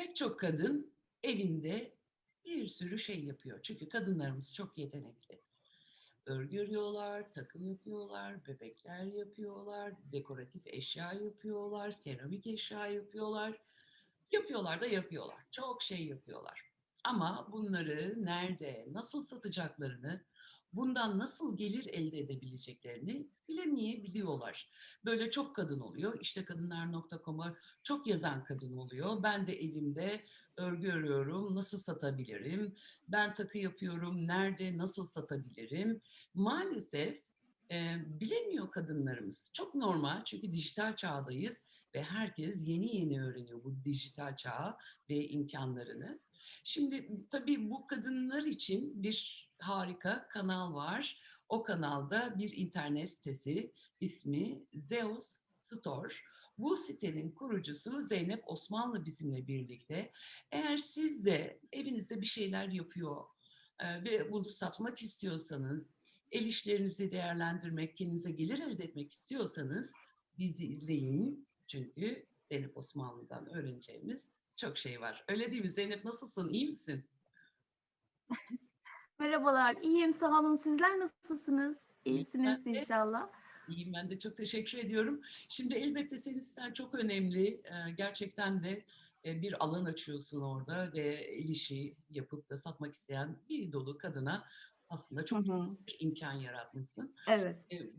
Pek çok kadın evinde bir sürü şey yapıyor. Çünkü kadınlarımız çok yetenekli. Örgü örüyorlar, takı yapıyorlar, bebekler yapıyorlar, dekoratif eşya yapıyorlar, seramik eşya yapıyorlar. Yapıyorlar da yapıyorlar. Çok şey yapıyorlar. Ama bunları nerede, nasıl satacaklarını, bundan nasıl gelir elde edebileceklerini bilemeyebiliyorlar. Böyle çok kadın oluyor. İşte kadınlar.com'a çok yazan kadın oluyor. Ben de evimde örgü örüyorum, nasıl satabilirim? Ben takı yapıyorum, nerede, nasıl satabilirim? Maalesef e, bilemiyor kadınlarımız. Çok normal çünkü dijital çağdayız ve herkes yeni yeni öğreniyor bu dijital çağı ve imkanlarını. Şimdi tabii bu kadınlar için bir harika kanal var. O kanalda bir internet sitesi ismi Zeus Store. Bu sitenin kurucusu Zeynep Osmanlı bizimle birlikte. Eğer siz de evinizde bir şeyler yapıyor e, ve bunu satmak istiyorsanız, el işlerinizi değerlendirmek, kendinize gelir elde etmek istiyorsanız bizi izleyin. Çünkü Zeynep Osmanlı'dan öğreneceğimiz çok şey var. Öyle değil mi Zeynep? Nasılsın? İyi misin? Merhabalar, iyiyim sağ olun. Sizler nasılsınız? İyisiniz ben de. inşallah. İyiyim ben de çok teşekkür ediyorum. Şimdi elbette senin siten çok önemli. Ee, Gerçekten de e, bir alan açıyorsun orada ve el işi yapıp da satmak isteyen bir dolu kadına aslında Hı çok hı. bir imkan yaratmışsın. Evet, E,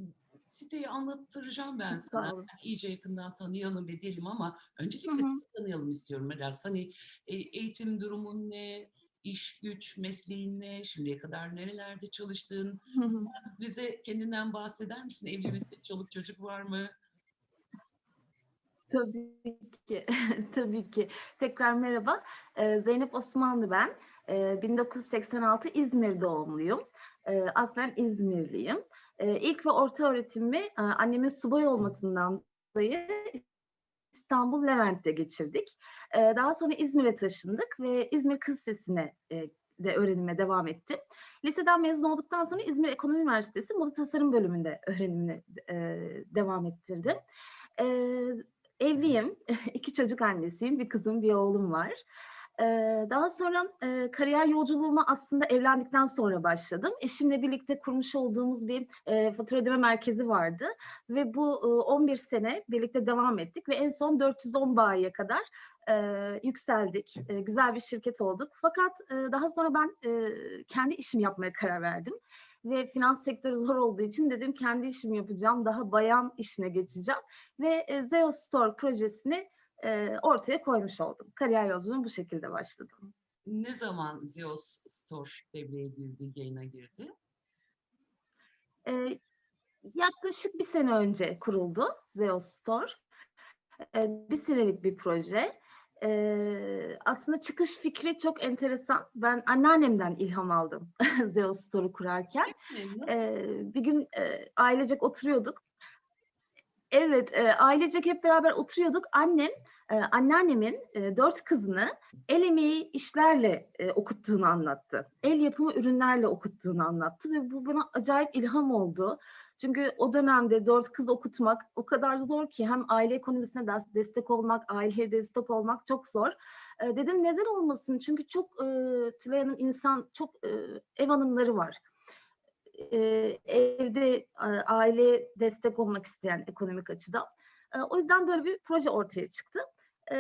Siteyi anlattıracağım ben sana. Yani iyice yakından tanıyalım edelim ama Hı öncelikle hı. seni tanıyalım istiyorum biraz. Hani e, eğitim durumun ne, iş güç, mesleğin ne, şimdiye kadar nerelerde çalıştın? Hı hı. Bize kendinden bahseder misin? Evli misin? Çoluk çocuk var mı? Tabii ki, tabii ki. Tekrar merhaba. Ee, Zeynep Osmanlı ben. Ee, 1986 İzmir doğumluyum. Ee, aslen İzmirliyim. Ee, ilk ve orta öğretimimi e, annemin subay olmasından dolayı İstanbul Levent'te geçirdik. Daha sonra İzmir'e taşındık ve İzmir Kız Lisesi'ne e, de öğrenime devam ettim. Liseden mezun olduktan sonra İzmir Ekonomi Üniversitesi Moda Tasarım bölümünde öğrenimini e, devam ettirdim. Evliyim, iki çocuk annesiyim, bir kızım, bir oğlum var. Daha sonra kariyer yolculuğuma aslında evlendikten sonra başladım. Eşimle birlikte kurmuş olduğumuz bir e, fatura ödeme merkezi vardı ve bu e, 11 sene birlikte devam ettik ve en son 410 bayiye kadar e, yükseldik. E, güzel bir şirket olduk. Fakat e, daha sonra ben e, kendi işimi yapmaya karar verdim. Ve finans sektörü zor olduğu için dedim kendi işimi yapacağım. Daha bayan işine geçeceğim. Ve e, Zeo Store projesini e, ortaya koymuş oldum. Kariyer yolculuğum bu şekilde başladı. Ne zaman Zeus Store devreye girdi, yayına girdi? E, yaklaşık bir sene önce kuruldu Zeo Store. E, bir senelik bir proje. Ee, aslında çıkış fikri çok enteresan. Ben anneannemden ilham aldım Zeo Store'u kurarken. Ee, bir gün e, ailecek oturuyorduk. Evet, e, ailecek hep beraber oturuyorduk. Annem, e, anneannemin e, dört kızını el emeği işlerle e, okuttuğunu anlattı. El yapımı ürünlerle okuttuğunu anlattı ve bu bana acayip ilham oldu. Çünkü o dönemde dört kız okutmak o kadar zor ki hem aile ekonomisine des- destek olmak, aileye destek olmak çok zor. E, dedim neden olmasın? Çünkü çok e, Tülay'ın insan, çok e, ev hanımları var e, evde e, aile destek olmak isteyen ekonomik açıdan. E, o yüzden böyle bir proje ortaya çıktı. E,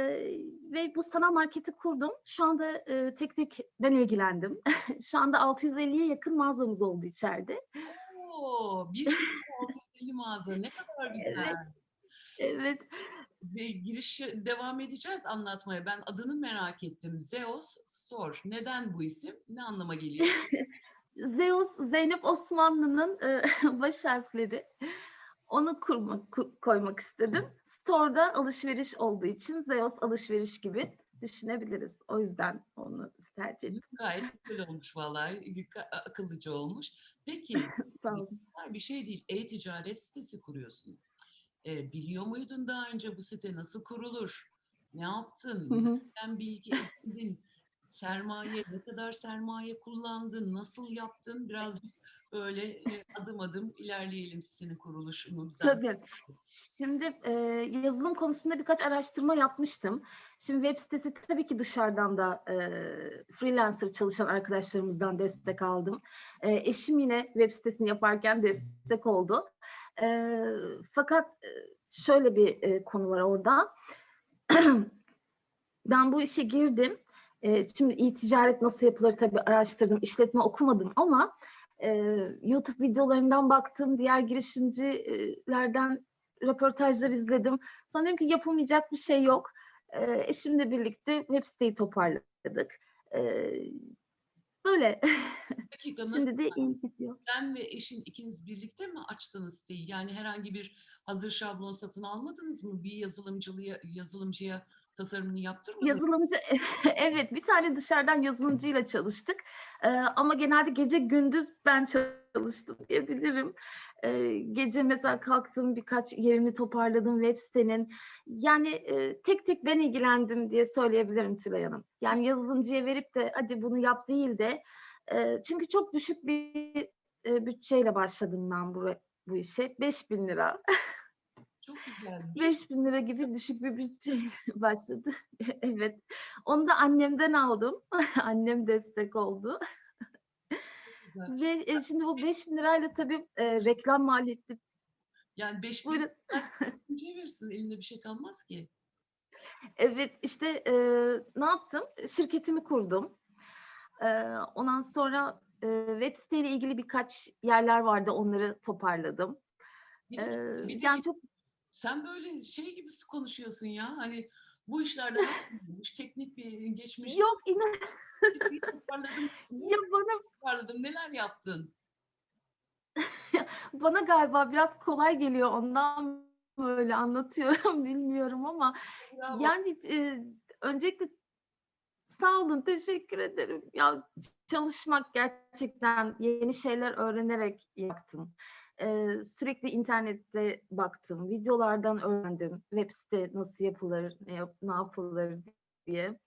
ve bu sanal marketi kurdum. Şu anda e, tek tek ben ilgilendim. Şu anda 650'ye yakın mağazamız oldu içeride. Oo, bir sene 650 mağaza ne kadar güzel. Evet. Evet. Ve girişi devam edeceğiz anlatmaya. Ben adını merak ettim. Zeus Store. Neden bu isim? Ne anlama geliyor? Zeus, Zeynep Osmanlı'nın e, baş harfleri. Onu kurmak, ku- koymak istedim. Store'da alışveriş olduğu için Zeus alışveriş gibi düşünebiliriz. O yüzden onu tercih ettim. Gayet güzel olmuş vallahi. Akıllıca olmuş. Peki bir şey değil. E-ticaret sitesi kuruyorsun. E, biliyor muydun daha önce bu site nasıl kurulur? Ne yaptın? Hı bilgi edindin? sermaye, ne kadar sermaye kullandın, nasıl yaptın? Birazcık böyle e, adım adım ilerleyelim senin kuruluşunu. Tabii. Şimdi e, yazılım konusunda birkaç araştırma yapmıştım. Şimdi web sitesi tabii ki dışarıdan da e, freelancer çalışan arkadaşlarımızdan destek aldım. E, eşim yine web sitesini yaparken destek oldu. E, fakat e, şöyle bir e, konu var orada. ben bu işe girdim. E, şimdi e-ticaret nasıl yapılır tabii araştırdım, işletme okumadım ama e, YouTube videolarından baktım, diğer girişimcilerden röportajlar izledim. Sonra dedim ki yapılmayacak bir şey yok. E, eşimle birlikte web siteyi toparladık. E, böyle. Dakika nasıl Şimdi de iyi gidiyor. sen ve eşin ikiniz birlikte mi açtınız siteyi? Yani herhangi bir hazır şablon satın almadınız mı? Bir yazılımcıya, yazılımcıya tasarımını yaptırmadınız mı? Yazılımcı, evet bir tane dışarıdan yazılımcıyla çalıştık. Ee, ama genelde gece gündüz ben çalıştım diyebilirim. Ee, gece mesela kalktım birkaç yerini toparladım web sitenin. Yani e, tek tek ben ilgilendim diye söyleyebilirim Tülay Hanım. Yani yazılımcıya verip de hadi bunu yap değil de e, çünkü çok düşük bir e, bütçeyle başladım ben bu, bu işe. 5000 lira. Çok güzel. 5000 lira gibi düşük bir bütçeyle başladı. evet. Onu da annemden aldım. Annem destek oldu. Güzel. Ve e, şimdi bu 5000 lirayla tabii e, reklam maliyeti. Yani 5 bin yazılımcıya verirsin elinde bir şey kalmaz ki. Evet işte e, ne yaptım? Şirketimi kurdum. E, ondan sonra e, web siteyle ilgili birkaç yerler vardı. Onları toparladım. Bir E, de, bir de yani çok sen böyle şey gibi konuşuyorsun ya. Hani bu işlerden teknik bir geçmiş. yok inan toparladım. ya bana toparladım. Neler yaptın? bana galiba biraz kolay geliyor ondan böyle anlatıyorum bilmiyorum ama Bravo. yani e, öncelikle sağ olun teşekkür ederim ya çalışmak gerçekten yeni şeyler öğrenerek yaptım E, sürekli internette baktım videolardan öğrendim web site nasıl yapılır ne, yap- ne yapılır diye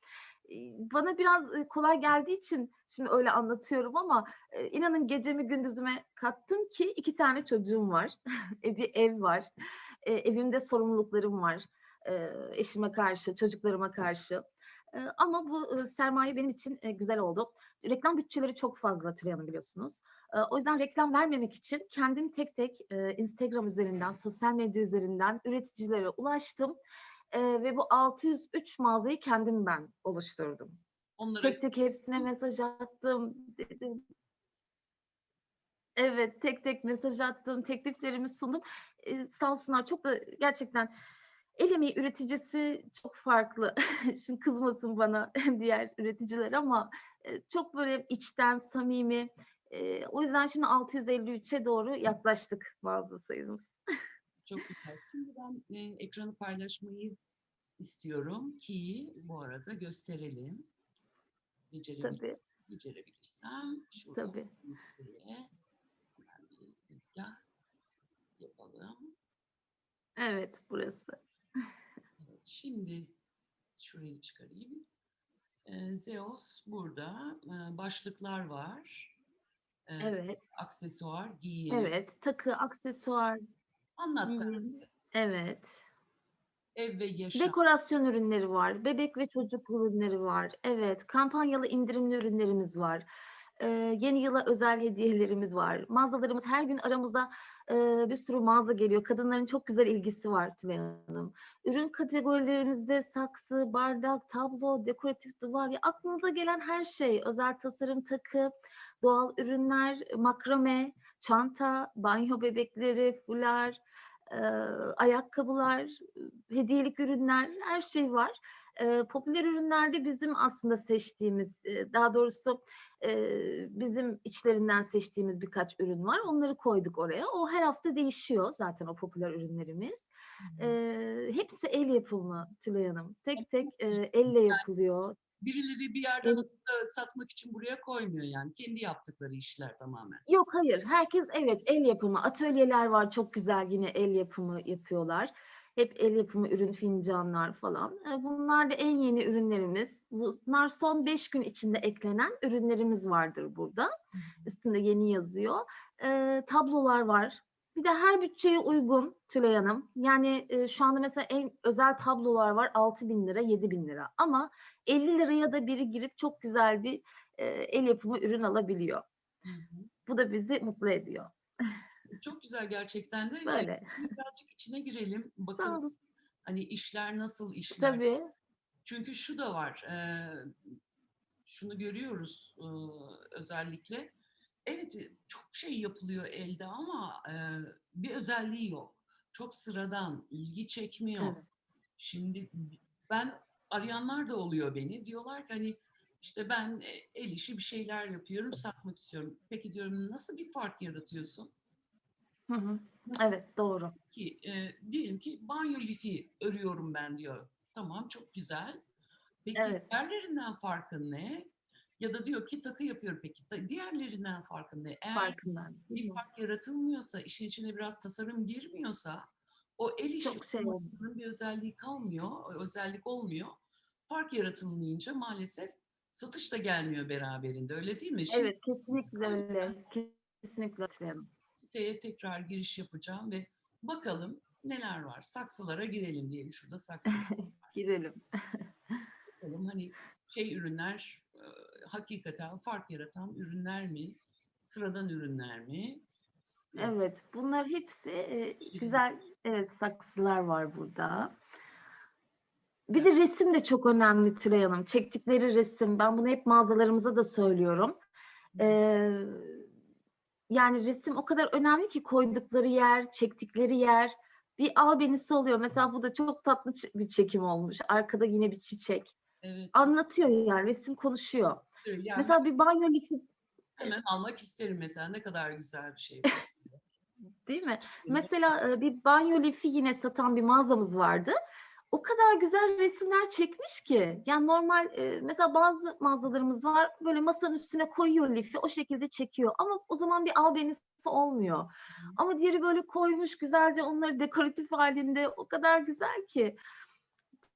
bana biraz kolay geldiği için şimdi öyle anlatıyorum ama inanın gecemi gündüzüme kattım ki iki tane çocuğum var E, bir ev var E, evimde sorumluluklarım var eşime karşı çocuklarıma karşı ama bu sermaye benim için güzel oldu. Reklam bütçeleri çok fazla Tülay biliyorsunuz. O yüzden reklam vermemek için kendim tek tek Instagram üzerinden, sosyal medya üzerinden üreticilere ulaştım. E, ve bu 603 mağazayı kendim ben oluşturdum. Onları Tek tek hepsine mesaj attım. Dedim. Evet, tek tek mesaj attım, tekliflerimi sundum. Sağ olsunlar çok da gerçekten el emeği üreticisi çok farklı. Şimdi kızmasın bana diğer üreticiler ama e, çok böyle içten, samimi. E, o yüzden şimdi 653'e doğru yaklaştık mağaza sayımız. Çok güzel. Şimdi ben e, ekranı paylaşmayı istiyorum ki bu arada gösterelim. Becerebil Tabii, becerebilirsem şurada tabii. listeye hemen bir tezgah yapalım. Evet, burası. Evet, şimdi şurayı çıkarayım. Ee, Zeus burada. Ee, başlıklar var. Ee, Evet, Aksesuar, giyim. evet. Takı, aksesuar. Anlat sen. giyim. Evet. Ev ve yaşam. Dekorasyon ürünleri var, bebek ve çocuk ürünleri var. Evet, kampanyalı indirimli ürünlerimiz var. Ee, yeni yıla özel hediyelerimiz var. Mağazalarımız her gün aramıza e, bir sürü mağaza geliyor. Kadınların çok güzel ilgisi var Tülay Hanım. Ürün kategorilerimizde saksı, bardak, tablo, dekoratif duvar, ya aklınıza gelen her şey. Özel tasarım takı, doğal ürünler, makrame, çanta, banyo bebekleri, fular, e, ayakkabılar, hediyelik ürünler, her şey var. E, popüler ürünlerde bizim aslında seçtiğimiz, e, daha doğrusu e, bizim içlerinden seçtiğimiz birkaç ürün var. Onları koyduk oraya. O her hafta değişiyor zaten o popüler ürünlerimiz. E, hepsi el yapımı Tülay Hanım. Tek tek e, elle yapılıyor. Birileri bir yerden da satmak için buraya koymuyor yani. Kendi yaptıkları işler tamamen. Yok hayır. Herkes evet el yapımı. Atölyeler var çok güzel yine el yapımı yapıyorlar. Hep el yapımı ürün fincanlar falan. E, Bunlar da en yeni ürünlerimiz. Bunlar son 5 gün içinde eklenen ürünlerimiz vardır burada. Üstünde yeni yazıyor. E, tablolar var. Bir de her bütçeye uygun Tülay Hanım. Yani e, şu anda mesela en özel tablolar var 6 bin lira, 7 bin lira. Ama 50 liraya da biri girip çok güzel bir e, el yapımı ürün alabiliyor. Hı hı. Bu da bizi mutlu ediyor. Çok güzel gerçekten de. Böyle. Birazcık içine girelim. Bakalım hani işler nasıl işler. Tabii. Çünkü şu da var. e, şunu görüyoruz e, özellikle. Evet e, çok şey yapılıyor elde ama e, bir özelliği yok. Çok sıradan, ilgi çekmiyor. Evet. Şimdi ben arayanlar da oluyor beni. Diyorlar ki hani işte ben e, el işi bir şeyler yapıyorum, satmak istiyorum. Peki diyorum nasıl bir fark yaratıyorsun? Hı hı. Nasıl Evet doğru. ki e, diyelim ki banyo lifi örüyorum ben diyor. Tamam çok güzel. Peki Evet. diğerlerinden farkın ne? Ya da diyor ki takı yapıyorum peki diğerlerinden farkın ne? Eğer Farkından. bir fark yaratılmıyorsa, işin içine biraz tasarım girmiyorsa o el işi bir özelliği kalmıyor, özellik olmuyor. Fark yaratılmayınca maalesef satış da gelmiyor beraberinde öyle değil mi? Şimdi Evet kesinlikle öyle. Kesinlikle hatırlayalım. siteye tekrar giriş yapacağım ve bakalım neler var. Saksılara girelim diyelim. Şurada saksı Girelim. bakalım. Hani şey ürünler hakikaten fark yaratan ürünler mi? Sıradan ürünler mi? Evet bunlar hepsi e, güzel evet saksılar var burada. Bir de resim de çok önemli Tülay Hanım. Çektikleri resim. Ben bunu hep mağazalarımıza da söylüyorum. Ee, yani resim o kadar önemli ki koydukları yer, çektikleri yer bir albenisi oluyor. Mesela bu da çok tatlı bir çekim olmuş. Arkada yine bir çiçek. Evet. Anlatıyor yani resim konuşuyor. Yani Mesela bir banyo lifi hemen almak isterim mesela. Ne kadar güzel bir şey. değil mi? Evet. Mesela e, bir banyo lifi yine satan bir mağazamız vardı. O kadar güzel resimler çekmiş ki. Yani normal e, mesela bazı mağazalarımız var böyle masanın üstüne koyuyor lifi o şekilde çekiyor. Ama o zaman bir albenisi olmuyor. Ama diğeri böyle koymuş güzelce onları dekoratif halinde o kadar güzel ki.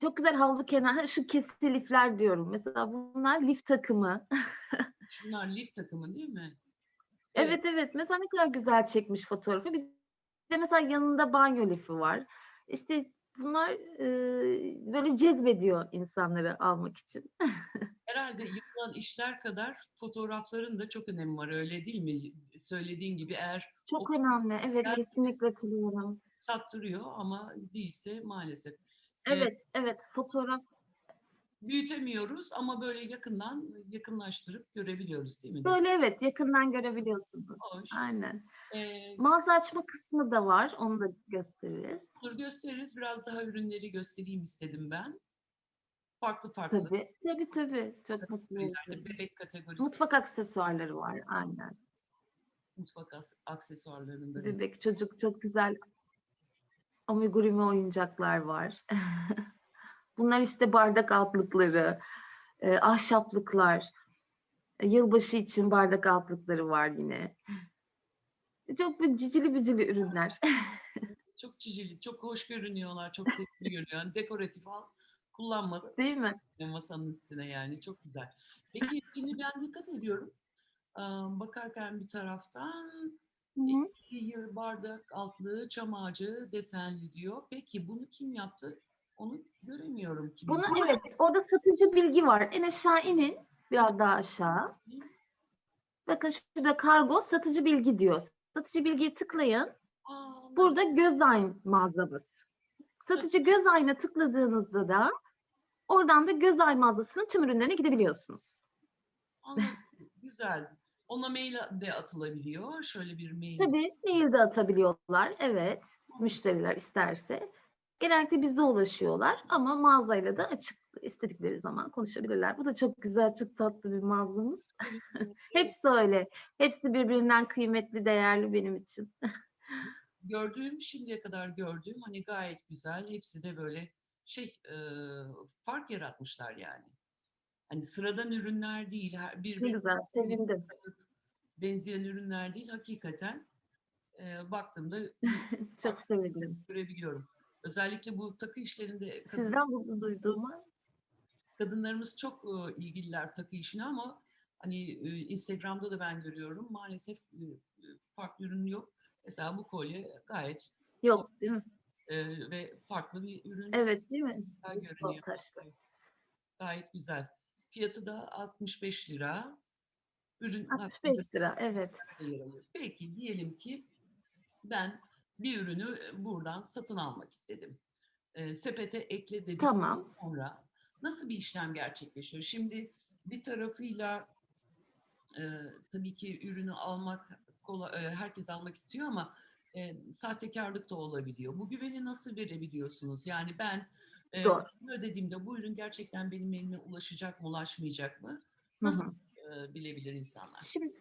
Çok güzel havlu kenar. Ha, Şu kesiti lifler diyorum. Mesela bunlar lif takımı. Şunlar lif takımı değil mi? Evet evet. Mesela ne kadar güzel çekmiş fotoğrafı. Bir de mesela yanında banyo lifi var. İşte bunlar e, böyle cezbediyor insanları almak için. Herhalde yapılan işler kadar fotoğrafların da çok önemi var öyle değil mi? Söylediğin gibi eğer Çok önemli. Evet kesinlikle hatırlıyorum. sattırıyor ama değilse maalesef. Evet evet fotoğraf. büyütemiyoruz ama böyle yakından yakınlaştırıp görebiliyoruz değil mi? Böyle evet yakından görebiliyorsunuz. Hoş. Aynen. Ee, Mağaza açma kısmı da var. Onu da gösteririz. olur gösteririz. Biraz daha ürünleri göstereyim istedim ben. Farklı farklı. Tabii. Tabii tabii. Çok mutlu kategoriler, olurum. Bebek kategorisi, Mutfak aksesuarları var. Aynen. mutfak aksesuarlarında. da. Bebek çocuk çok güzel amigurumi oyuncaklar var. Bunlar işte bardak altlıkları, e, ahşaplıklar. E, Yılbaşı için bardak altlıkları var yine. Çok bir cicili bicili ürünler. Çok cicili, çok hoş görünüyorlar, çok sevimli görünüyor. Yani dekoratif al, kullanmadı Değil mi? masanın üstüne yani çok güzel. Peki şimdi ben dikkat ediyorum. Bakarken bir taraftan Hı hı. bardak altlığı, çam ağacı desenli diyor. Peki bunu kim yaptı? Onu göremiyorum. Kim Bunu yaptı? evet, orada satıcı bilgi var. En aşağı inin, biraz daha aşağı. Bakın şurada kargo satıcı bilgi diyor. Satıcı bilgiyi tıklayın. Aa, Burada göz aynı mağazamız. Satıcı göz ayna tıkladığınızda da oradan da göz ay mağazasının tüm ürünlerine gidebiliyorsunuz. anladım. Güzel. Ona mail de atılabiliyor. Şöyle bir mail. Tabii mail de atabiliyorlar. Evet. Müşteriler isterse. Genellikle bize ulaşıyorlar ama mağazayla da açık istedikleri zaman konuşabilirler. Bu da çok güzel, çok tatlı bir mağazamız. Hepsi öyle. Hepsi birbirinden kıymetli, değerli benim için. gördüğüm şimdiye kadar gördüğüm hani gayet güzel. Hepsi de böyle şey e, fark yaratmışlar yani. Hani sıradan ürünler değil. Her Ne birbirine güzel, sevindim. benzeyen ürünler değil. Hakikaten e, baktığımda Çok sevindim. görebiliyorum. Özellikle bu takı işlerinde kadın- Sizden bunu duyduğuma kadınlarımız çok e, ilgililer takı işine ama hani e, Instagram'da da ben görüyorum maalesef e, farklı ürün yok. Mesela bu kolye gayet yok değil mi? e, ve farklı bir ürün. Evet değil mi? Güzel görünüyor. Gayet güzel. Fiyatı da 65 lira. Ürün 65 lira evet. Peki diyelim ki ben bir ürünü buradan satın almak istedim. E, sepete ekle dedikten Tamam. sonra nasıl bir işlem gerçekleşiyor? Şimdi bir tarafıyla e, tabii ki ürünü almak kolay, e, herkes almak istiyor ama e, sahtekarlık da olabiliyor. Bu güveni nasıl verebiliyorsunuz? Yani ben e, Doğru. ödediğimde bu ürün gerçekten benim elime ulaşacak mı, ulaşmayacak mı? Hı Nasıl hı. e, bilebilir insanlar? Şimdi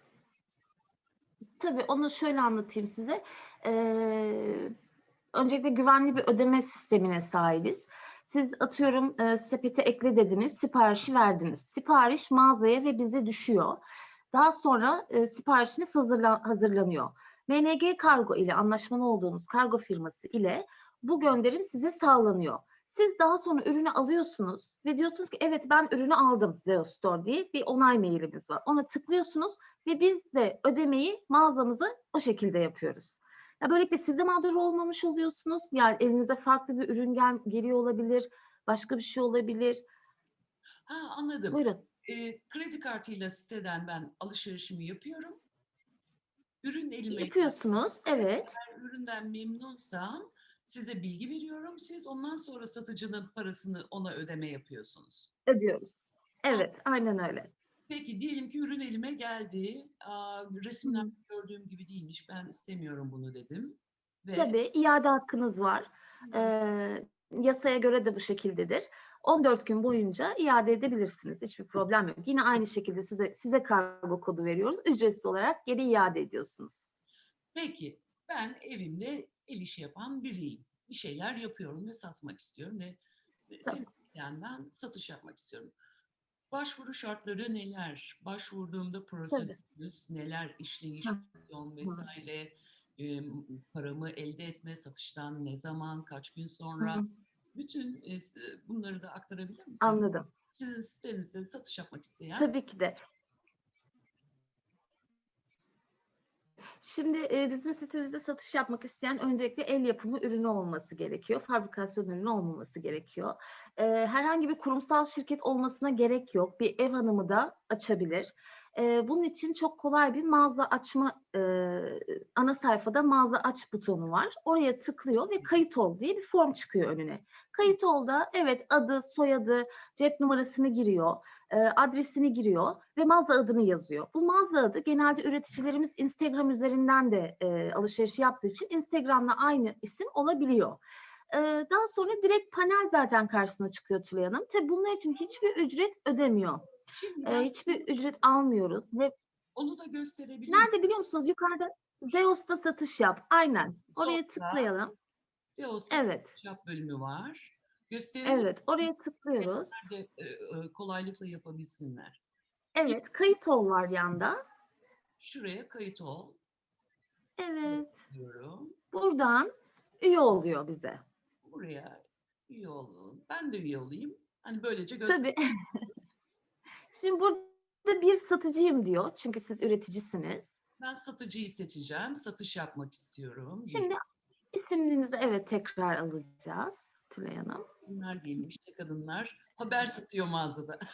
tabii onu şöyle anlatayım size. Ee, öncelikle güvenli bir ödeme sistemine sahibiz. Siz atıyorum e, sepete ekle dediniz, siparişi verdiniz. Sipariş mağazaya ve bize düşüyor. Daha sonra e, siparişiniz hazırla, hazırlanıyor. MNG Kargo ile anlaşmalı olduğunuz kargo firması ile bu gönderim size sağlanıyor. Siz daha sonra ürünü alıyorsunuz ve diyorsunuz ki evet ben ürünü aldım Zeo Store diye bir onay mailimiz var. Ona tıklıyorsunuz ve biz de ödemeyi mağazamıza o şekilde yapıyoruz. Ya böylelikle siz de mağdur olmamış oluyorsunuz. Yani elinize farklı bir ürün gel- geliyor olabilir, başka bir şey olabilir. Ha anladım. Buyurun. E, kredi kartıyla siteden ben alışverişimi yapıyorum. Ürün elime Yapıyorsunuz, evet. Eğer üründen memnunsam size bilgi veriyorum. Siz ondan sonra satıcının parasını ona ödeme yapıyorsunuz. Ödüyoruz. Evet, aynen öyle. Peki diyelim ki ürün elime geldi. Aa, resimden gördüğüm gibi değilmiş. Ben istemiyorum bunu dedim. Ve Tabii iade hakkınız var. Ee, yasaya göre de bu şekildedir. 14 gün boyunca iade edebilirsiniz. Hiçbir problem yok. Yine aynı şekilde size size kargo kodu veriyoruz. Ücretsiz olarak geri iade ediyorsunuz. Peki ben evimde el işi yapan biriyim. Bir şeyler yapıyorum ve satmak istiyorum ve ve Tabii. senin isteyenden satış yapmak istiyorum. Başvuru şartları neler? Başvurduğumda prosedürümüz neler? İşleyiş, Hı. komisyon vesaire, e, paramı elde etme, satıştan ne zaman, kaç gün sonra? hı, Bütün e, s- bunları da aktarabilir misiniz? Anladım. Sizin sitenizde satış yapmak isteyen Tabii ki de. Şimdi e, bizim sitemizde satış yapmak isteyen öncelikle el yapımı ürünü olması gerekiyor. Fabrikasyon ürünü olmaması gerekiyor. E, herhangi bir kurumsal şirket olmasına gerek yok. Bir ev hanımı da açabilir. E, bunun için çok kolay bir mağaza açma e, ana sayfada mağaza aç butonu var. Oraya tıklıyor ve kayıt ol diye bir form çıkıyor önüne. Kayıt ol da evet adı, soyadı, cep numarasını giriyor e, adresini giriyor ve mağaza adını yazıyor. Bu mağaza adı genelde üreticilerimiz Instagram üzerinden de e, alışveriş yaptığı için Instagram'la aynı isim olabiliyor. E, daha sonra direkt panel zaten karşısına çıkıyor Tülay Hanım. Tabii bunlar için hiçbir ücret ödemiyor. E, hiçbir ücret almıyoruz. Ve onu da gösterebilir miyim? nerede biliyor musunuz? Yukarıda Zeus'ta satış yap. Aynen. Oraya Sonra- tıklayalım. SEO's'ta Evet. satış yap bölümü var. Gösterelim Evet. Oraya tıklıyoruz. de e, e, kolaylıkla yapabilsinler. Evet. Kayıt ol var yanda. Şuraya kayıt ol Evet. diyorum. Buradan üye oluyor bize. Buraya üye olalım. Ben de üye olayım. Hani böylece göster. Tabii. Şimdi burada bir satıcıyım diyor. Çünkü siz üreticisiniz. Ben satıcıyı seçeceğim. Satış yapmak istiyorum. Şimdi isimlerinizi evet tekrar alacağız Tülay Hanım. Bunlar diyelim işte kadınlar haber satıyor mağazada.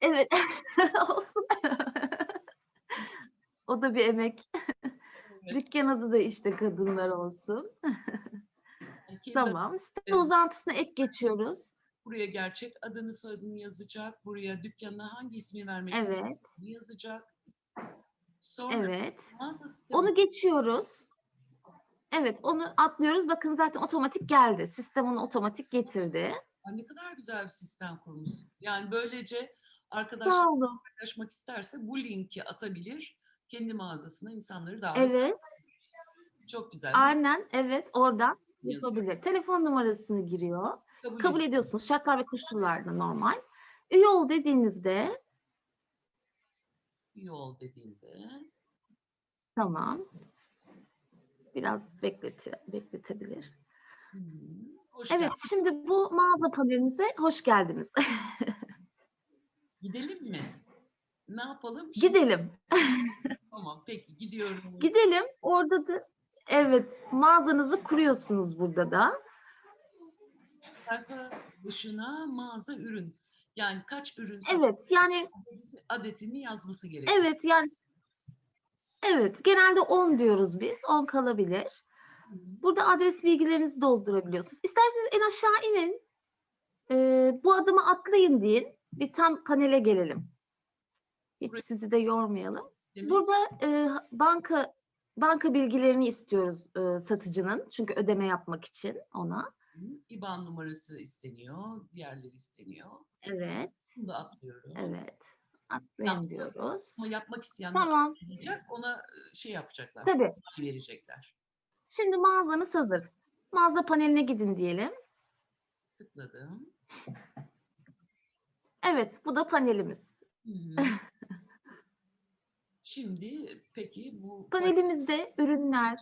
Evet. Olsun. o da bir emek. Evet. Dükkan adı da işte kadınlar olsun. Tamam. Site Evet. uzantısına ek geçiyoruz. Buraya gerçek adını soyadını yazacak. Buraya dükkanına hangi ismi vermek Evet. istediğini yazacak. Sonra Evet. Onu geçiyoruz. Evet, onu atlıyoruz. Bakın zaten otomatik geldi. Sistem onu otomatik getirdi. Aa, ne kadar güzel bir sistem kurmuşsun. Yani böylece arkadaşlar paylaşmak isterse bu linki atabilir. Kendi mağazasına insanları davet Evet. Çok güzel. Aynen evet oradan yapabilir. Telefon numarasını giriyor. Kabul, Kabul ediyorsunuz. Şartlar ve koşullarda normal. Üye ol dediğinizde İyi ol dediğimde tamam. Biraz bekleti, bekletebilir. Hoş Evet, geldin. şimdi bu mağaza panelimize hoş geldiniz. Gidelim mi? Ne yapalım? Şimdi Gidelim. tamam peki gidiyorum. Gidelim. Orada da evet mağazanızı kuruyorsunuz burada da. Sayfa başına mağaza ürün. Yani kaç ürün Evet, yani adetini yazması gerekiyor. evet yani evet genelde 10 diyoruz biz. 10 kalabilir. Burada adres bilgilerinizi doldurabiliyorsunuz. İsterseniz en aşağı inin. Ee, bu adımı atlayın deyin. Bir tam panele gelelim. Hiç Buraya- sizi de yormayalım. Burada e, banka banka bilgilerini istiyoruz e, satıcının. Çünkü ödeme yapmak için ona. İBAN numarası isteniyor, diğerleri isteniyor. Evet, Bunu da atlıyorum. evet. Yaptım. diyoruz. Ama yapmak isteyenler Tamam, yapacak, ona e, şey yapacaklar, tabii. verecekler. Şimdi mağazanız hazır. Mağaza paneline gidin diyelim. Tıkladım. Evet, bu da panelimiz. Şimdi peki bu Panelimizde ürünler,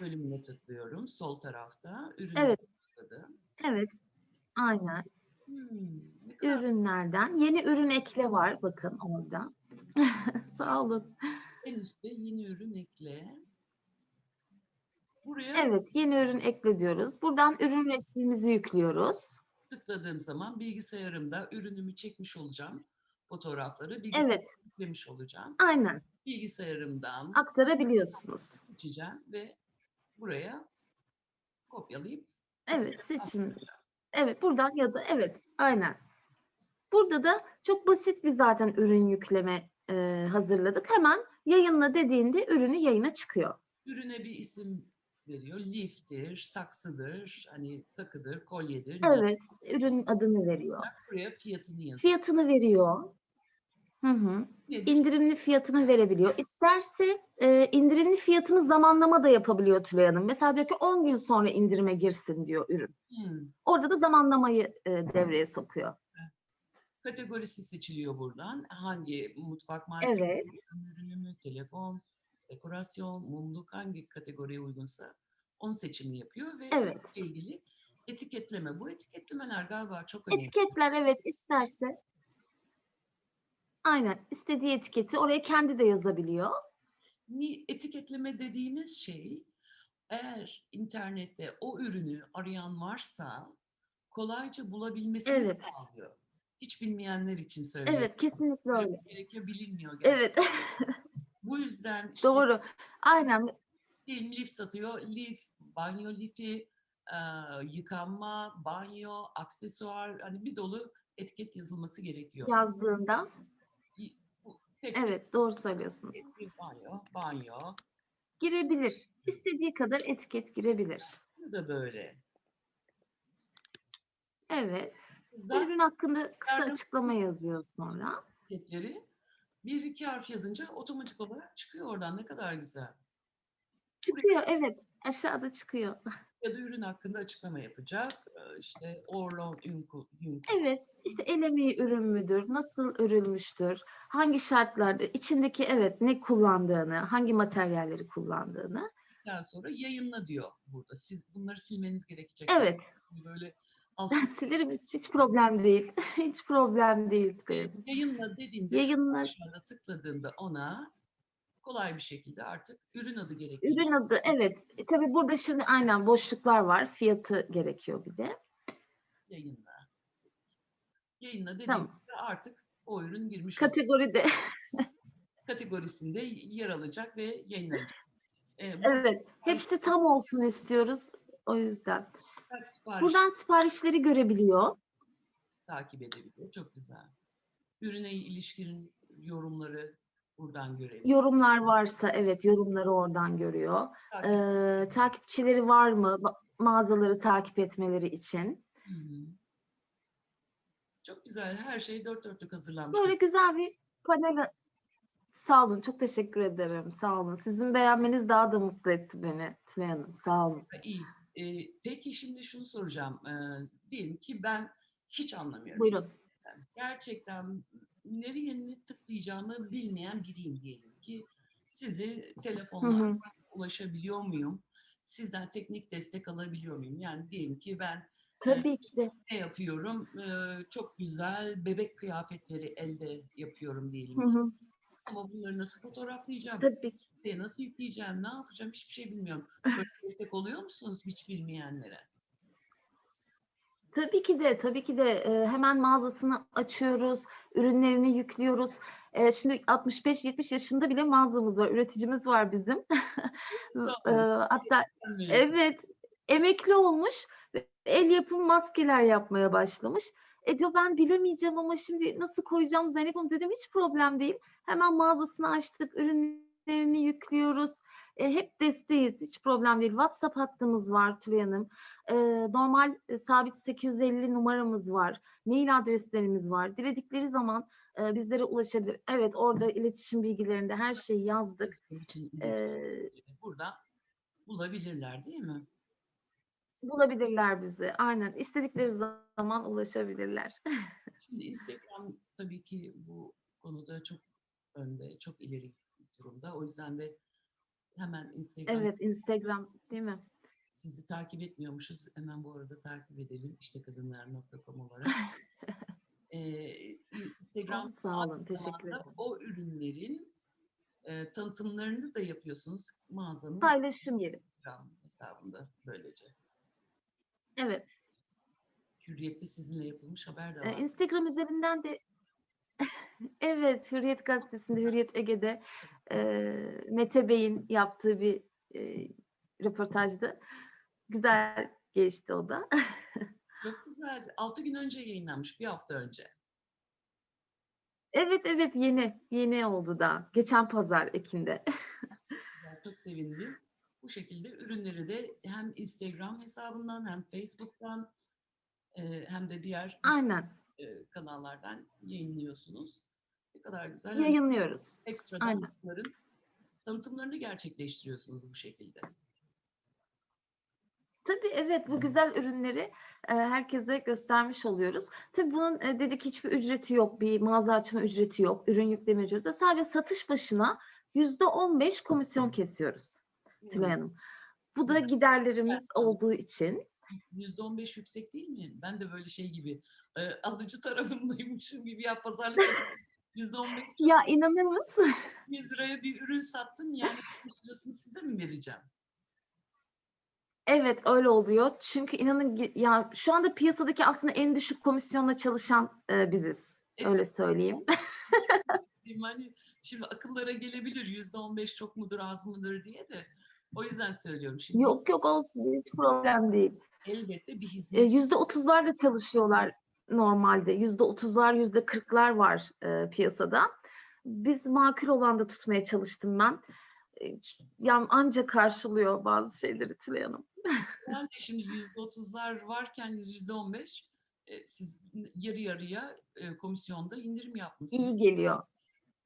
bölümüne tıklıyorum. Sol tarafta ürün Evet. tıkladım. evet, aynen. Hmm, Ürünlerden. Yeni ürün ekle var bakın orada. Sağ olun. en üstte yeni ürün ekle. Buraya Evet, yeni ürün ekle diyoruz. Buradan ürün resmimizi yüklüyoruz. tıkladığım zaman bilgisayarımda ürünümü çekmiş olacağım. Fotoğrafları bilgisayara Evet, yüklemiş olacağım. aynen. Bilgisayarımdan Aktarabiliyorsunuz. seçeceğim ve buraya kopyalayıp Evet, seçim. Evet, buradan ya da evet, aynen. Burada da çok basit bir zaten ürün yükleme e, hazırladık. Hemen yayınla dediğinde ürünü yayına çıkıyor. Ürüne bir isim veriyor. Liftir, saksıdır, hani takıdır, kolyedir. Evet, ürün adını veriyor. Buraya fiyatını yazıyor. Fiyatını veriyor. Hı hı. Nedir? İndirimli fiyatını verebiliyor. İsterse e, indirimli fiyatını zamanlama da yapabiliyor Tülay Hanım. Mesela diyor ki 10 gün sonra indirime girsin diyor ürün. Hmm. Orada da zamanlamayı e, devreye sokuyor. Kategorisi seçiliyor buradan. Hangi mutfak malzemesi, Evet. ürünü telefon, dekorasyon, mumluk hangi kategoriye uygunsa onun seçimini yapıyor ve Evet. ilgili etiketleme. Bu etiketlemeler galiba çok önemli. Etiketler evet isterse aynen istediği etiketi oraya kendi de yazabiliyor. Etiketleme dediğimiz şey eğer internette o ürünü arayan varsa kolayca bulabilmesini Evet. sağlıyor. Hiç bilmeyenler için söylüyorum. Evet kesinlikle öyle. Gerekiyor bilinmiyor. gerçekten. Evet Bu yüzden işte doğru. Aynen diyelim lif satıyor. Lif, banyo lifi, e, yıkanma, banyo, aksesuar hani bir dolu etiket yazılması gerekiyor. yazdığında tek tek evet doğru söylüyorsunuz. banyo, banyo. Girebilir. İstediği kadar etiket girebilir. Bu da böyle. Evet. Zaten Ürün hakkında kısa Yardım- açıklama yazıyor sonra. etiketleri bir iki harf yazınca otomatik olarak çıkıyor oradan. Ne kadar güzel. Çıkıyor evet. Aşağıda çıkıyor. Ya da ürün hakkında açıklama yapacak. Ee, İşte Orlon Ünku, Ünku. Evet, işte el emeği ürün müdür, nasıl örülmüştür, hangi şartlarda, içindeki evet ne kullandığını, hangi materyalleri kullandığını. Daha sonra yayınla diyor burada. Siz bunları silmeniz gerekecek. Evet, Böyle ben silerim hiç, hiç problem değil. hiç problem değil. benim. yayınla dediğinde Yayınla aşağıda tıkladığında ona kolay bir şekilde artık ürün adı gerekiyor. ürün adı evet. E, tabii burada şimdi aynen boşluklar var. Fiyatı gerekiyor bir de. Yayınla. Yayınla dediğinde Tamam. artık o ürün girmiş olacak. Kategoride kategorisinde yer alacak ve yayınlanacak. Ee, evet. Hepsi tam olsun istiyoruz. O yüzden. Sipariş Buradan siparişleri görebiliyor. takip edebiliyor. Çok güzel. Ürüne ilişkin yorumları buradan görebiliyor. Yorumlar varsa evet yorumları oradan görüyor. Takip- Ee, takipçileri var mı ma- mağazaları takip etmeleri için? Hı hı. Çok güzel. Her şey dört dörtlük hazırlanmış. Böyle güzel bir panel. Sağ olun, çok teşekkür ederim. Sağ olun. Sizin beğenmeniz daha da mutlu etti beni Tülay Hanım. Sağ olun. İyi. Ee, peki şimdi şunu soracağım. Ee, diyelim ki ben hiç anlamıyorum. Buyurun. Ben gerçekten nereye ne tıklayacağımı bilmeyen biriyim diyelim ki sizi Hı telefonla hı. ulaşabiliyor muyum? sizden teknik destek alabiliyor muyum? Yani diyelim ki ben Tabii ki de. ne yapıyorum? Ee, çok güzel bebek kıyafetleri elde yapıyorum diyelim. Hı hı. Ama bunları nasıl fotoğraflayacağım? Tabii ki. Siteye nasıl yükleyeceğim? Ne yapacağım? Hiçbir şey bilmiyorum. Böyle destek oluyor musunuz hiç bilmeyenlere? Tabii ki de, tabii ki de hemen mağazasını açıyoruz, ürünlerini yüklüyoruz. Şimdi 65-70 yaşında bile mağazamız var, üreticimiz var bizim. Hatta evet, emekli olmuş, el yapımı maskeler yapmaya başlamış. E diyor ben bilemeyeceğim ama şimdi nasıl koyacağım Zeynep Hanım dedim hiç problem değil. Hemen mağazasını açtık, ürünlerini yüklüyoruz. E, hep desteğiz, hiç problem değil. WhatsApp hattımız var Tülay Hanım. E, normal e, sabit 850 numaramız var. Mail adreslerimiz var. Diledikleri zaman e, bizlere ulaşabilir. Evet orada iletişim bilgilerinde her şeyi yazdık. E, iletişimleri burada bulabilirler değil mi? bulabilirler bizi. Aynen. istedikleri zaman ulaşabilirler. Şimdi Instagram tabii ki bu konuda çok önde, çok ileri durumda. O yüzden de hemen Instagram Evet Instagram değil mi? sizi takip etmiyormuşuz. Hemen bu arada takip edelim. İşte kadınlar.com olarak. Ee, Instagram Sağ olun. Teşekkür ederim. O ürünlerin e, tanıtımlarını da yapıyorsunuz mağazanın Paylaşım yeri. Instagram hesabında böylece. Evet. Hürriyet'te sizinle yapılmış haber de Ee, var. Instagram üzerinden de evet Hürriyet Gazetesi'nde Hürriyet Ege'de e, Mete Bey'in yaptığı bir e, röportajdı. Güzel geçti o da. Çok güzel. 6 gün önce yayınlanmış, bir hafta önce. Evet evet yeni yeni oldu da geçen pazar Ekim'de. Ben çok sevindim. Bu şekilde ürünleri de hem Instagram hesabından hem Facebook'tan hem de diğer Aynen kanallardan yayınlıyorsunuz. Ne kadar güzel. Yayınlıyoruz. ekstradan aynen. bunların tanıtımlarını gerçekleştiriyorsunuz bu şekilde. Tabii evet bu güzel ürünleri e, herkese göstermiş oluyoruz. Tabii bunun e, dedik hiçbir ücreti yok, bir mağaza açma ücreti yok, ürün yükleme ücreti. Sadece satış başına yüzde on beş komisyon kesiyoruz Tülay Hanım. Bu da giderlerimiz olduğu için. %15 yüksek değil mi? Ben de böyle şey gibi e, alıcı tarafındaymışım gibi ya pazarlık. %15 Ya inanır mısın? 100 liraya bir ürün sattım yani 60 lirasını size mi vereceğim? Evet öyle oluyor. Çünkü inanın ya şu anda piyasadaki aslında en düşük komisyonla çalışan e, biziz. Et- Öyle söyleyeyim. Hani şimdi akıllara gelebilir yüzde on beş çok mudur az mıdır diye de o yüzden söylüyorum. Şimdi Yok yok olsun hiç problem değil. elbette bir E, hizmet Yüzde otuzlarla çalışıyorlar normalde. Yüzde otuzlar, yüzde kırklar var e, piyasada. Biz makul olan da tutmaya çalıştım ben. E, yani anca karşılıyor bazı şeyleri Tülay Hanım. yani şimdi yüzde otuzlar varken yüzde on beş e, siz yarı yarıya e, komisyonda indirim yapmışsınız. İyi geliyor.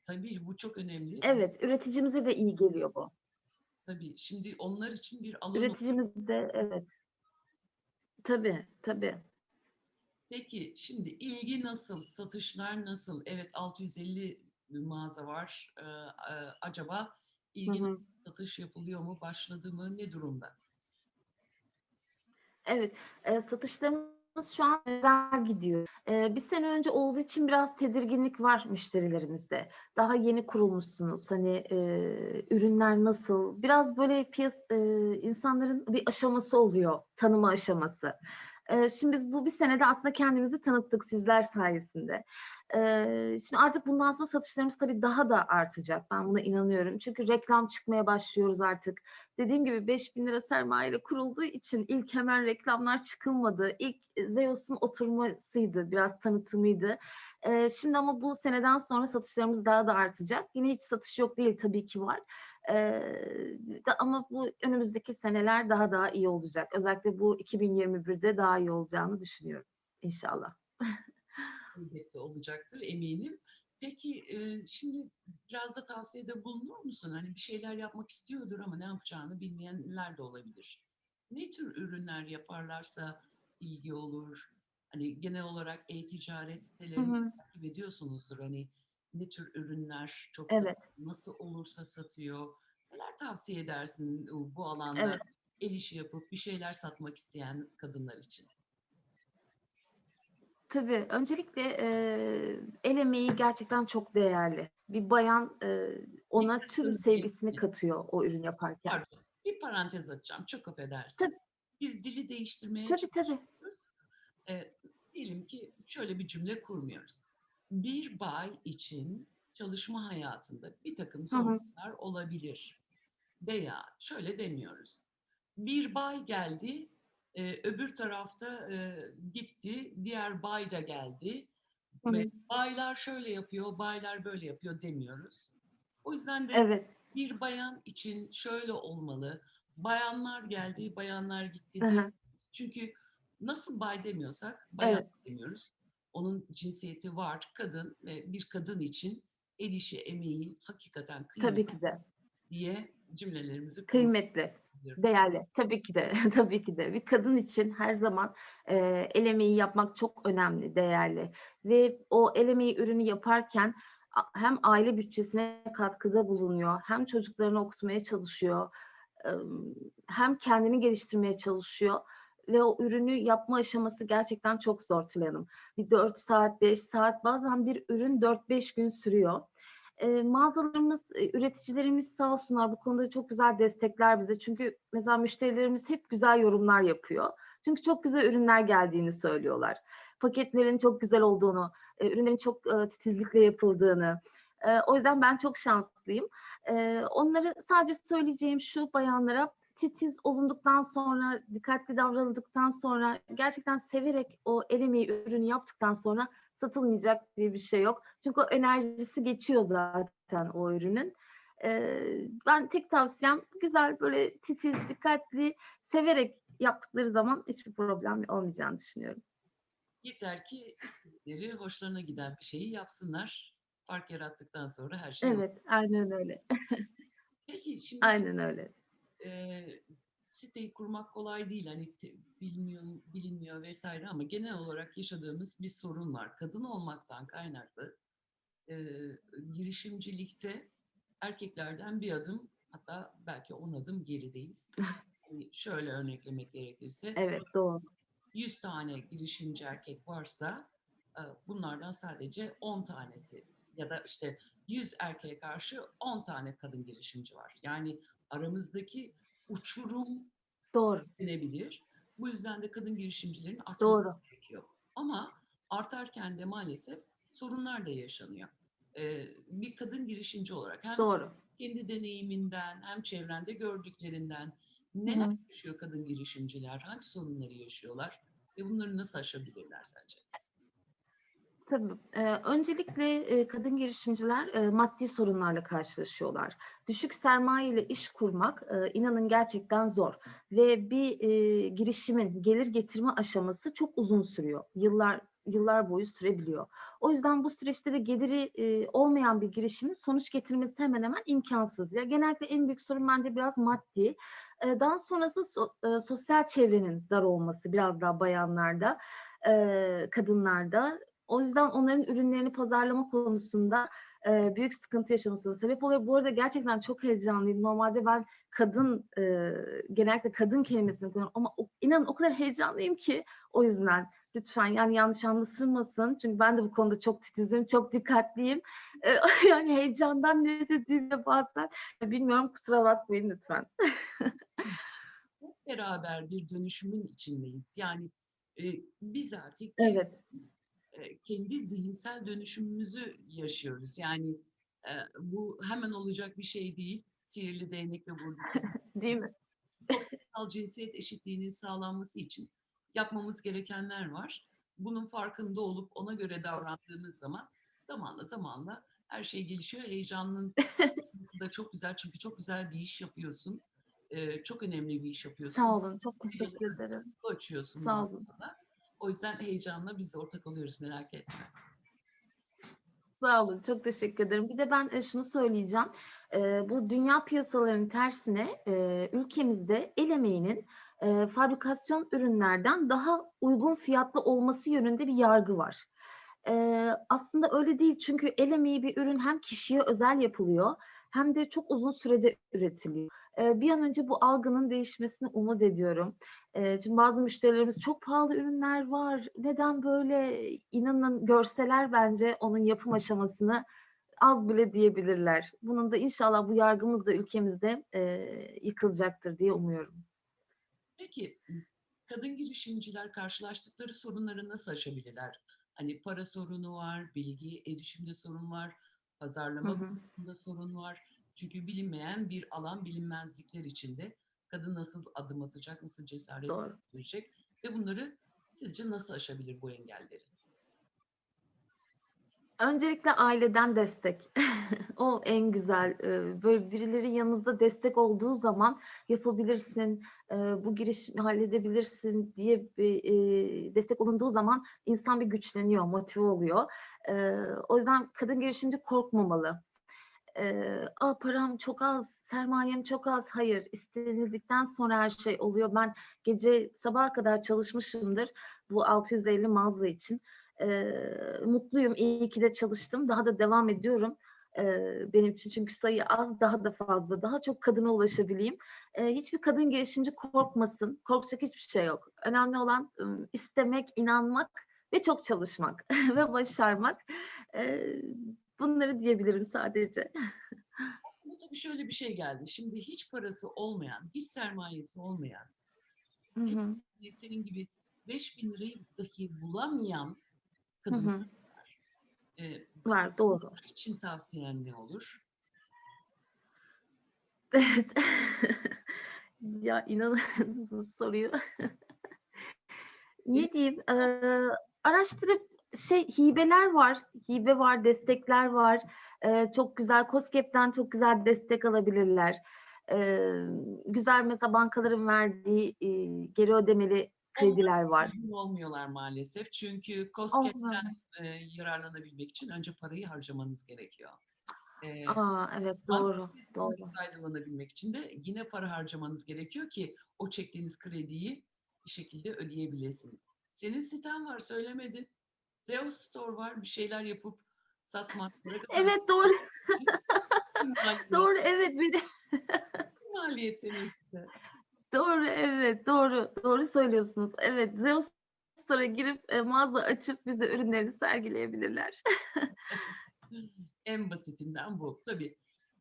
Tabii bu çok önemli. Evet, üreticimize de iyi geliyor bu. Tabii şimdi onlar için bir alan Üreticimiz de evet. Tabii, tabii. Peki şimdi ilgi nasıl? Satışlar nasıl? Evet 650 mağaza var. Ee, acaba Hı ilgi hı. satış yapılıyor mu? Başladı mı? Ne durumda? Evet, e, satışlarımız şu an güzel gidiyor. E, bir sene önce olduğu için biraz tedirginlik var müşterilerimizde. Daha yeni kurulmuşsunuz. Hani e, ürünler nasıl? Biraz böyle piyas e, insanların bir aşaması oluyor, tanıma aşaması. E, şimdi biz bu bir senede aslında kendimizi tanıttık sizler sayesinde. E, şimdi artık bundan sonra satışlarımız tabii daha da artacak. Ben buna inanıyorum. Çünkü reklam çıkmaya başlıyoruz artık dediğim gibi 5000 lira sermayeyle kurulduğu için ilk hemen reklamlar çıkılmadı. İlk Zeus'un oturmasıydı, biraz tanıtımıydı. Şimdi ama bu seneden sonra satışlarımız daha da artacak. Yine hiç satış yok değil tabii ki var. Ama bu önümüzdeki seneler daha daha iyi olacak. Özellikle bu 2021'de daha iyi olacağını düşünüyorum inşallah. Elbette olacaktır eminim. Peki e, şimdi biraz da tavsiyede bulunur musun? Hani bir şeyler yapmak istiyordur ama ne yapacağını bilmeyenler de olabilir. Ne tür ürünler yaparlarsa ilgi olur? Hani genel olarak e-ticaret sitelerini takip ediyorsunuzdur. Hani ne tür ürünler çok Evet. satıyor, nasıl olursa satıyor. Neler tavsiye edersin e, bu alanda? Evet. el işi yapıp bir şeyler satmak isteyen kadınlar için? Tabii, öncelikle, eee, el emeği gerçekten çok değerli. Bir bayan, eee, ona Bir tüm sevgisini katıyor o ürün yaparken. Pardon, bir parantez açacağım, çok affedersin. Tabii. Biz dili değiştirmeye Tabii, tabii. çalışıyoruz. Eee, diyelim ki şöyle bir cümle kurmuyoruz. Bir bay için çalışma hayatında birtakım Hı hı. zorluklar olabilir veya şöyle demiyoruz. Bir bay geldi, eee, öbür tarafta, eee, gitti, diğer bay da geldi Hı ve hı. baylar şöyle yapıyor, baylar böyle yapıyor demiyoruz. O yüzden de Evet. bir bayan için şöyle olmalı, bayanlar geldi, bayanlar gitti Hı hı. Çünkü nasıl bay demiyorsak bayan Evet. demiyoruz. Onun cinsiyeti var, kadın ve bir kadın için el işi, emeği hakikaten Tabii kıymetli ki de. diye cümlelerimizi Kıymetli, değerli. Tabii ki de, tabii ki de. Bir kadın için her zaman, eee, el emeği yapmak çok önemli, değerli ve o el emeği ürünü yaparken hem aile bütçesine katkıda bulunuyor, hem çocuklarını okutmaya çalışıyor, hem kendini geliştirmeye çalışıyor ve o ürünü yapma aşaması gerçekten çok zor Tülay Hanım. Bir 4 saat, 5 saat, bazen bir ürün 4-5 gün sürüyor. Eee, mağazalarımız, eee, üreticilerimiz sağ olsunlar bu konuda çok güzel destekler bize. Çünkü mesela müşterilerimiz hep güzel yorumlar yapıyor. Çünkü çok güzel ürünler geldiğini söylüyorlar. Paketlerin çok güzel olduğunu, eee, ürünlerin çok, eee, titizlikle yapıldığını. Eee, o yüzden ben çok şanslıyım. Eee, onlara sadece söyleyeceğim şu bayanlara, titiz olunduktan sonra, dikkatli davranıldıktan sonra, gerçekten severek o el emeği ürünü yaptıktan sonra satılmayacak diye bir şey yok. Çünkü o enerjisi geçiyor zaten o ürünün. Eee, ben tek tavsiyem güzel, böyle titiz, dikkatli, severek yaptıkları zaman hiçbir problem olmayacağını düşünüyorum. Yeter ki istedikleri, hoşlarına giden bir şeyi yapsınlar. Fark yarattıktan sonra her şey. Evet, aynen öyle. Peki şimdi Aynen öyle. Eee, siteyi kurmak kolay değil. Hani te bilmiyor bilinmiyor vs. ama genel olarak yaşadığımız bir sorun var. Kadın olmaktan kaynaklı, eee, girişimcilikte erkeklerden bir adım hatta belki 10 adım gerideyiz. Hani şöyle örneklemek gerekirse Evet, doğru. 100 tane girişimci erkek varsa, eee, bunlardan sadece 10 tanesi ya da işte 100 erkeğe karşı 10 tane kadın girişimci var. Yani aramızdaki uçurum Doğru. denebilir. Bu yüzden de kadın girişimcilerin artması Doğru. gerekiyor. Ama artarken de maalesef sorunlar da yaşanıyor. Eee, bir kadın girişimci olarak hem Doğru. kendi deneyiminden hem çevrende gördüklerinden neler hı. yaşıyor kadın girişimciler, hangi sorunları yaşıyorlar ve bunları nasıl aşabilirler sence? Tabii. Eee, öncelikle, eee, kadın girişimciler, eee, maddi sorunlarla karşılaşıyorlar. Düşük sermayeyle iş kurmak, eee, inanın gerçekten zor ve bir, eee, girişimin gelir getirme aşaması çok uzun sürüyor. Yıllar yıllar boyu sürebiliyor. O yüzden bu süreçte de geliri, eee, olmayan bir girişimin sonuç getirmesi hemen hemen imkânsız. Ya, genellikle en büyük sorun bence biraz maddi. Eee, daha sonrası so eee, sosyal çevrenin dar olması biraz daha bayanlarda, eee, kadınlarda. O yüzden onların ürünlerini pazarlama konusunda, eee, büyük sıkıntı yaşamasına sebep oluyor. Bu arada gerçekten çok heyecanlıyım. Normalde ben kadın, eee, genellikle kadın kelimesini kullanıyorum ama o inanın o kadar heyecanlıyım ki o yüzden. Lütfen, yani, yanlış anlaşılmasın. Çünkü ben de bu konuda çok titizim, çok dikkatliyim. Eee, yani, heyecandan ne dediğimi bazen bilmiyorum, kusura bakmayın lütfen. Hep beraber bir dönüşümün içindeyiz. Yani, eee, bizatihi Evet. Eee, kendi zihinsel dönüşümümüzü yaşıyoruz. Yani, eee, bu hemen olacak bir şey değil. Sihirli değnekle vurduk Değil mi? toplumsal cinsiyet eşitliğinin sağlanması için yapmamız gerekenler var. Bunun farkında olup ona göre davrandığımız zaman zamanla zamanla her şey gelişiyor. Heyecanın da çok güzel çünkü çok güzel bir iş yapıyorsun. Eee, çok önemli bir iş yapıyorsun. Sağ olun, çok teşekkür ederim. Açıyorsun Sağ olun. anlamda. O yüzden heyecanla biz de ortak oluyoruz, merak etme. Sağ olun, çok teşekkür ederim. Bir de ben, eee, şunu söyleyeceğim. Eee, bu dünya piyasalarının tersine, eee, ülkemizde el emeğinin, fabrikasyon ürünlerden daha uygun fiyatlı olması yönünde bir yargı var. Aslında öyle değil çünkü el emeği bir ürün hem kişiye özel yapılıyor hem de çok uzun sürede üretiliyor. Bir an önce bu algının değişmesini umut ediyorum. Şimdi bazı müşterilerimiz çok pahalı ürünler var. Neden böyle? İnanın görseler bence onun yapım aşamasını az bile diyebilirler. Bunun da inşallah bu yargımız da ülkemizde yıkılacaktır diye umuyorum. Peki kadın girişimciler karşılaştıkları sorunları nasıl aşabilirler? Hani para sorunu var, bilgi erişimde sorun var, pazarlama hı. konusunda sorun var. Çünkü bilinmeyen bir alan bilinmezlikler içinde kadın nasıl adım atacak, nasıl cesaret Doğru. ve bunları sizce nasıl aşabilir bu engelleri? Öncelikle aileden destek. O en güzel. Eee, böyle birileri yanınızda destek olduğu zaman yapabilirsin, eee, bu girişimi halledebilirsin diye bir, eee, destek olunduğu zaman insan bir güçleniyor, motive oluyor. O yüzden kadın girişimci korkmamalı. Eee, "A, param çok az, sermayem çok az." Hayır, istenildikten sonra her şey oluyor. Ben gece sabaha kadar çalışmışımdır bu 650 mağaza için. Eee, mutluyum, iyi ki de çalıştım. Daha da devam ediyorum, eee, benim için çünkü sayı az, daha da fazla, daha çok kadına ulaşabileyim. Eee, hiçbir kadın girişimci korkmasın, korkacak hiçbir şey yok. Önemli olan, istemek, inanmak ve çok çalışmak ve başarmak. Eee, bunları diyebilirim sadece. Aklıma tabii şöyle bir şey geldi. Şimdi hiç parası olmayan, hiç sermayesi olmayan, Hı hı. e, senin gibi 5.000 lirayı dahi bulamayan Hı kadınlar hı. var. Eee, Var, doğru. için tavsiyen ne olur? Evet. Ya, inanın soruyu ne diyeyim, eee, araştırıp şey, hibeler var, hibe var, destekler var. Eee, çok güzel KOSGEB'den çok güzel destek alabilirler. Eee, güzel mesela bankaların verdiği, iii, geri ödemeli krediler var. olmuyorlar maalesef. Çünkü mu? eee, yararlanabilmek için önce parayı harcamanız gerekiyor. Eee, A! Evet, doğru, doğru. faydalanabilmek için de yine para harcamanız gerekiyor ki o çektiğiniz krediyi bir şekilde ödeyebilirsiniz. Senin siten var, söylemedin. Zeus Store var, bir şeyler yapıp satmak. Evet, doğru. Doğru, evet. Bir de Maliyet senin site. Doğru, evet, doğru. Doğru söylüyorsunuz. Evet, Zeus Store'a girip, eee, mağaza açıp bize ürünlerini sergileyebilirler. En basitinden bu. Tabii,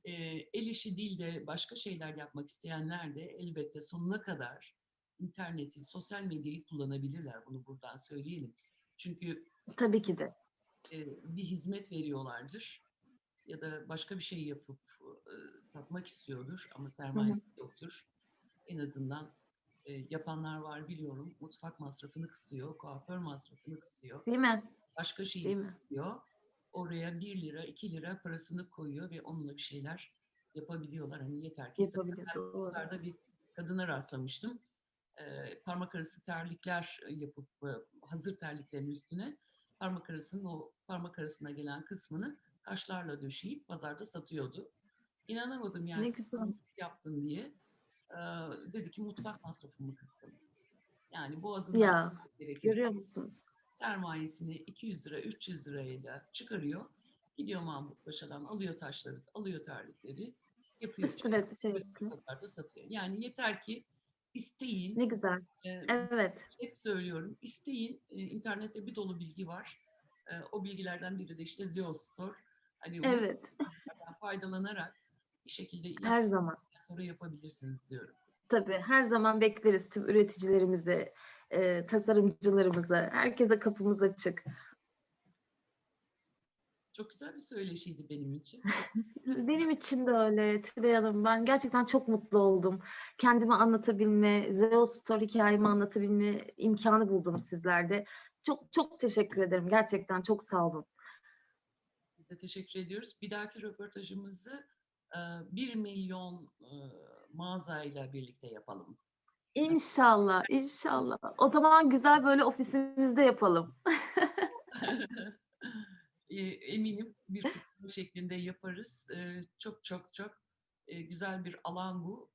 eee, el işi değil de başka şeyler yapmak isteyenler de elbette sonuna kadar interneti, sosyal medyayı kullanabilirler. Bunu buradan söyleyelim. Çünkü Tabii ki de. bir hizmet veriyorlardır ya da başka bir şey yapıp, satmak istiyordur ama Hı hı. sermayesi yoktur. En azından, yapanlar var biliyorum. Mutfak masrafını kısıyor, kuaför masrafını kısıyor. Değil mi? Başka şeyi Değil mi? kısıyor. Oraya £1, £2 parasını koyuyor ve onunla bir şeyler yapabiliyorlar. Hani yeter ki pazarda bir kadına rastlamıştım. Eee, parmak arası terlikler, yapıp, hazır terliklerin üstüne parmak arasının o parmak arasına gelen kısmını taşlarla döşeyip pazarda satıyordu. İnanamadım yani Ne güzel. yaptın diye. Eee, dedi ki mutfak masrafımı kıstım. Yani boğazından Ya, gerekirse görüyor musunuz? sermayesini £200, £300'yla çıkarıyor. Gidiyor Mahmutpaşa'dan alıyor taşları, alıyor terlikleri, yapıyor Üstüne şey pazarda satıyor. Yani yeter ki isteyin. Ne güzel. Eee, Evet. hep söylüyorum, isteyin. Eee, internette bir dolu bilgi var. Eee, o bilgilerden biri de işte Zeus Store. Hani Evet. faydalanarak bir şekilde Her zaman. sonra yapabilirsiniz diyorum. Tabii, her zaman bekleriz tüm üreticilerimizi, eee, tasarımcılarımızı. Herkese kapımız açık. Çok güzel bir söyleşiydi benim için. Benim için de öyle Tülay Hanım. Ben gerçekten çok mutlu oldum. Kendimi anlatabilme, Zeus Store hikâyemi anlatabilme imkânı buldum sizlerde. Çok çok teşekkür ederim. Gerçekten çok sağ olun. Biz de teşekkür ediyoruz. Bir dahaki röportajımızı, eee, 1.000.000 eee, mağazayla birlikte yapalım. İnşallah, inşallah. O zaman güzel böyle ofisimizde yapalım. Eminim bir kutlama şeklinde yaparız. Çok çok çok, güzel bir alan bu.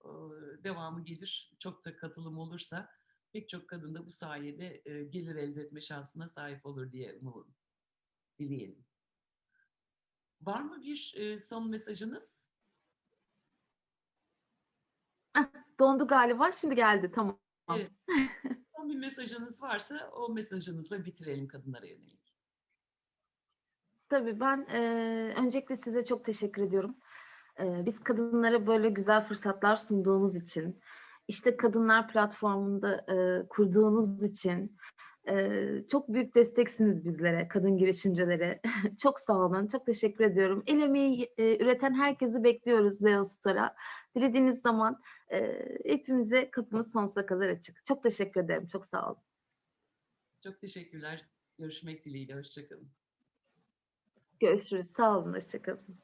Devamı gelir. Çok da katılım olursa pek çok kadın da bu sayede, gelir elde etme şansına sahip olur diye umu dileyelim. Var mı bir, son mesajınız? Dondu galiba. Şimdi geldi. Tamam. Evet. Son bir mesajınız varsa o mesajınızla bitirelim kadınlara yönelik. Tabii ben eee, öncelikle size çok teşekkür ediyorum. Eee, biz kadınlara böyle güzel fırsatlar sunduğumuz için, işte kadınlar platformunda eee, kurduğunuz için eee, çok büyük desteksiniz bizlere, kadın girişimcilere. çok sağ olun, çok teşekkür ediyorum. El emeği eee, üreten herkesi bekliyoruz Leo Star'a. Dilediğiniz zaman eee, hepimize kapımız sonsuza kadar açık. Çok teşekkür ederim, çok sağ olun. Çok teşekkürler. Görüşmek dileğiyle. Hoşçakalın. Görüşürüz, sağ olun, hoşçakalın.